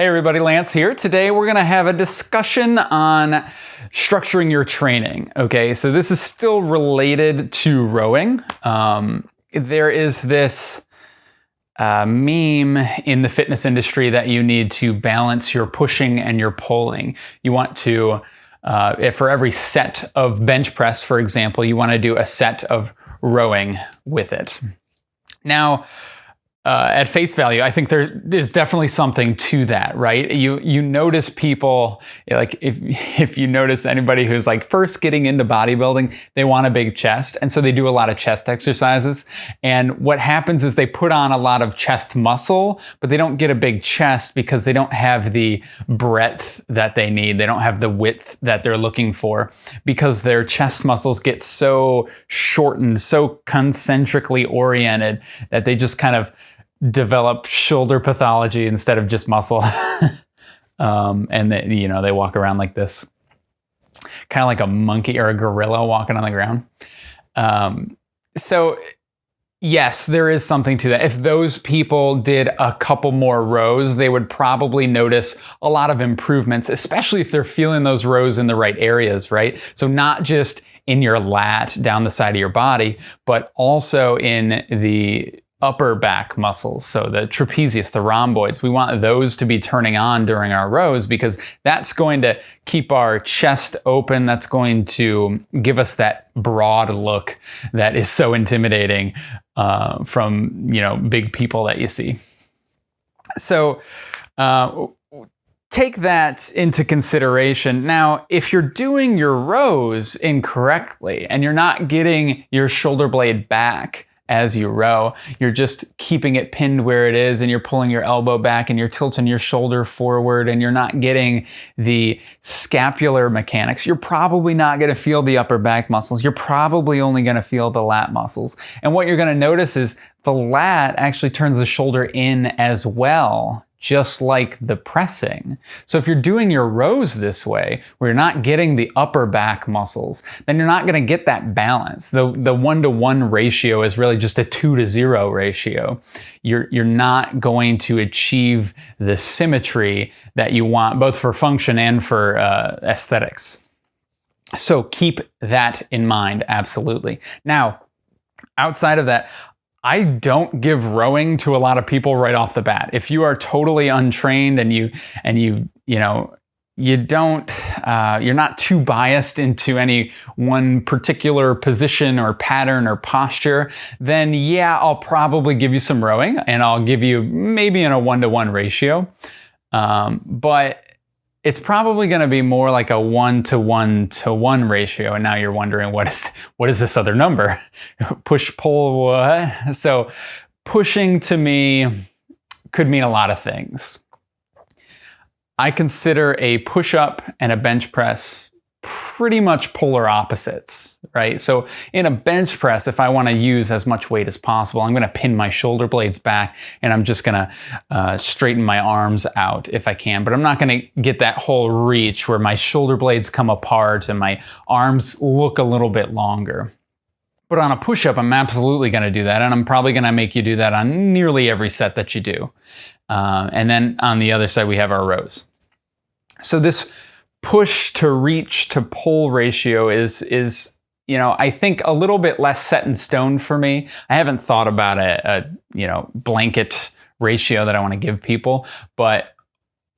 Hey everybody, Lance here. Today we're gonna have a discussion on structuring your training. Okay, so this is still related to rowing. Um, there is this uh, meme in the fitness industry that you need to balance your pushing and your pulling. You want to, uh, for every set of bench press, for example, you want to do a set of rowing with it. Now, uh, at face value, I think there is definitely something to that, right? You you notice people like if if you notice anybody who's like first getting into bodybuilding, they want a big chest, and so they do a lot of chest exercises. And what happens is they put on a lot of chest muscle, but they don't get a big chest because they don't have the breadth that they need. They don't have the width that they're looking for because their chest muscles get so shortened, so concentrically oriented that they just kind of develop shoulder pathology instead of just muscle. um, and they, you know, they walk around like this, kind of like a monkey or a gorilla walking on the ground. Um, so yes, there is something to that. If those people did a couple more rows, they would probably notice a lot of improvements, especially if they're feeling those rows in the right areas, right? So not just in your lat down the side of your body, but also in the upper back muscles, so the trapezius, the rhomboids, we want those to be turning on during our rows because that's going to keep our chest open. That's going to give us that broad look that is so intimidating uh, from, you know, big people that you see. So, uh, take that into consideration. Now, if you're doing your rows incorrectly and you're not getting your shoulder blade back, as you row. You're just keeping it pinned where it is and you're pulling your elbow back and you're tilting your shoulder forward and you're not getting the scapular mechanics. You're probably not going to feel the upper back muscles. You're probably only going to feel the lat muscles. And what you're going to notice is the lat actually turns the shoulder in as well just like the pressing. So if you're doing your rows this way, where you're not getting the upper back muscles, then you're not gonna get that balance. The, the one-to-one ratio is really just a two to zero ratio. You're, you're not going to achieve the symmetry that you want, both for function and for uh, aesthetics. So keep that in mind, absolutely. Now, outside of that, I don't give rowing to a lot of people right off the bat. If you are totally untrained and you and you you know you don't uh, you're not too biased into any one particular position or pattern or posture then yeah i'll probably give you some rowing and i'll give you maybe in a one-to-one ratio um, but it's probably going to be more like a one to one to one ratio. And now you're wondering, what is, what is this other number? Push, pull, what? So pushing to me could mean a lot of things. I consider a push up and a bench press pretty much polar opposites, right? So in a bench press, if I want to use as much weight as possible, I'm going to pin my shoulder blades back and I'm just going to uh, straighten my arms out if I can. But I'm not going to get that whole reach where my shoulder blades come apart and my arms look a little bit longer. But on a push-up, I'm absolutely going to do that. And I'm probably going to make you do that on nearly every set that you do. Uh, and then on the other side, we have our rows. So this push to reach to pull ratio is is you know I think a little bit less set in stone for me. I haven't thought about a, a you know blanket ratio that I want to give people, but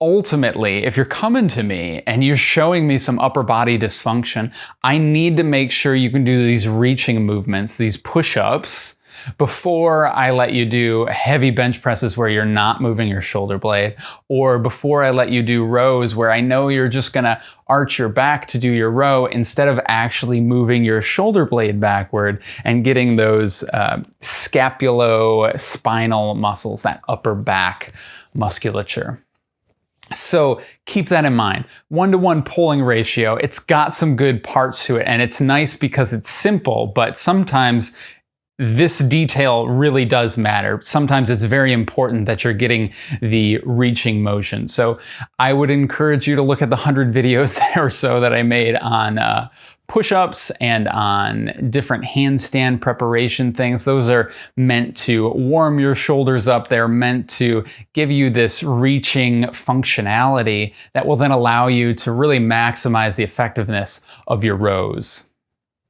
ultimately, if you're coming to me and you're showing me some upper body dysfunction, I need to make sure you can do these reaching movements, these push-ups, before I let you do heavy bench presses where you're not moving your shoulder blade, or before I let you do rows where I know you're just gonna arch your back to do your row instead of actually moving your shoulder blade backward and getting those uh, scapulospinal muscles, that upper back musculature. So keep that in mind. One-to-one -one pulling ratio, it's got some good parts to it and it's nice because it's simple, but sometimes this detail really does matter. Sometimes it's very important that you're getting the reaching motion. So I would encourage you to look at the 100 videos or so that I made on uh, push-ups and on different handstand preparation things. Those are meant to warm your shoulders up. They're meant to give you this reaching functionality that will then allow you to really maximize the effectiveness of your rows.